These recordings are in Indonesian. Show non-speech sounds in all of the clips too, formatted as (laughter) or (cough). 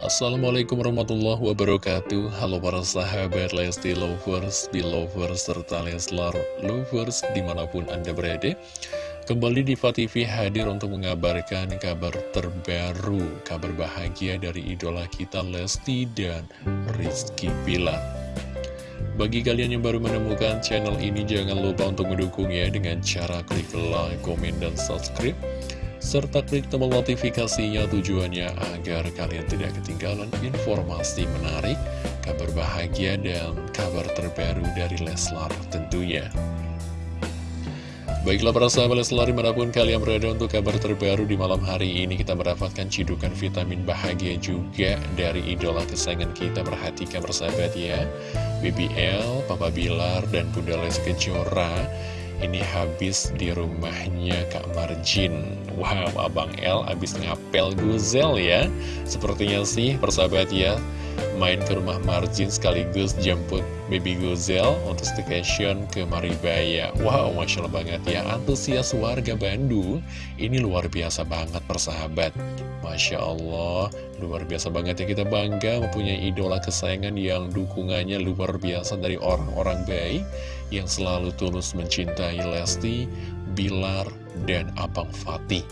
Assalamualaikum warahmatullahi wabarakatuh. Halo para sahabat Lesti Lovers, Belovers, serta Leslar Lovers di mana pun Anda berada. Kembali di TV hadir untuk mengabarkan kabar terbaru Kabar bahagia dari idola kita Lesti dan Rizky Pilar bagi kalian yang baru menemukan channel ini, jangan lupa untuk mendukungnya dengan cara klik like, komen, dan subscribe serta klik tombol notifikasinya tujuannya agar kalian tidak ketinggalan informasi menarik, kabar bahagia, dan kabar terbaru dari Leslar tentunya. Baiklah para sahabat Leslar di mana pun kalian berada untuk kabar terbaru di malam hari ini kita mendapatkan cidukan vitamin bahagia juga dari idola kesayangan kita perhatikan persahabat ya BBL, Papa Bilar, dan Bunda Les Kejora ini habis di rumahnya Kak Marjin. Wow, Abang L habis ngapel guzel ya. Sepertinya sih persahabat ya Main ke rumah Marjin sekaligus jemput baby guzel Untuk staycation ke Maribaya. Wow, Masya Allah banget ya. Antusias warga Bandung. Ini luar biasa banget persahabat. Masya Allah Luar biasa banget ya. Kita bangga Mempunyai idola kesayangan yang dukungannya luar biasa Dari orang-orang baik Yang selalu tulus mencintai Lesti Bilar, dan Abang Fatih.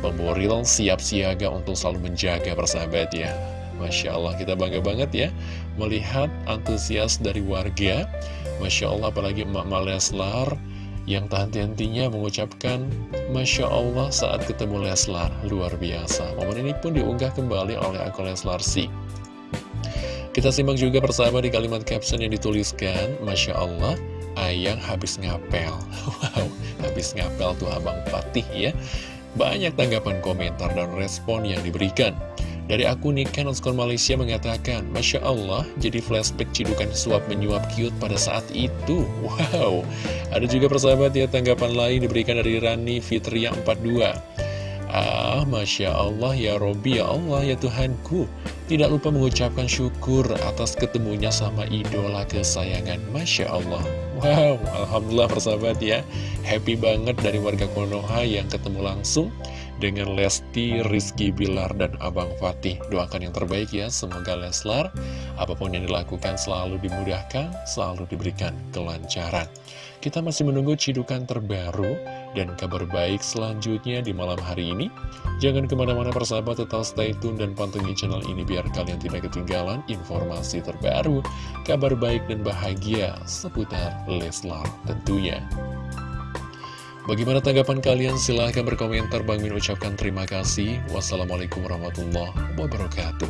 Bang Boril siap siaga untuk selalu menjaga persahabat ya. Masya Allah kita bangga banget ya melihat antusias dari warga. Masya Allah apalagi emak-emak Leslar yang tak henti-hentinya mengucapkan Masya Allah saat ketemu Leslar. Luar biasa. Momen ini pun diunggah kembali oleh akun Leslar. Kita simak juga persahabat di kalimat caption yang dituliskan Masya Allah Ayang habis ngapel (laughs) Wow, habis ngapel tuh Abang Fatih ya Banyak tanggapan komentar dan respon yang diberikan Dari akun Niken Oskar Malaysia mengatakan Masya Allah, jadi flashback cidukan suap menyuap cute pada saat itu. Wow, ada juga persahabat ya tanggapan lain diberikan dari Rani Fitria 42 Ah, Masya Allah, ya Robi, ya Allah, ya Tuhanku. Tidak lupa mengucapkan syukur atas ketemunya sama idola kesayangan. Masya Allah. Wow, Alhamdulillah persahabat ya. Happy banget dari warga Konoha yang ketemu langsung dengan Lesti, Rizky Bilar, dan Abang Fatih. Doakan yang terbaik ya, semoga Leslar, apa pun yang dilakukan selalu dimudahkan, selalu diberikan kelancaran. Kita masih menunggu cidukan terbaru dan kabar baik selanjutnya di malam hari ini. Jangan ke mana-mana persahabat, tetap stay tune dan pantengin channel ini biar kalian tidak ketinggalan informasi terbaru, kabar baik dan bahagia seputar Leslar tentunya. Bagaimana tanggapan kalian? Silahkan berkomentar. Bang Min ucapkan terima kasih. Wassalamualaikum warahmatullahi wabarakatuh.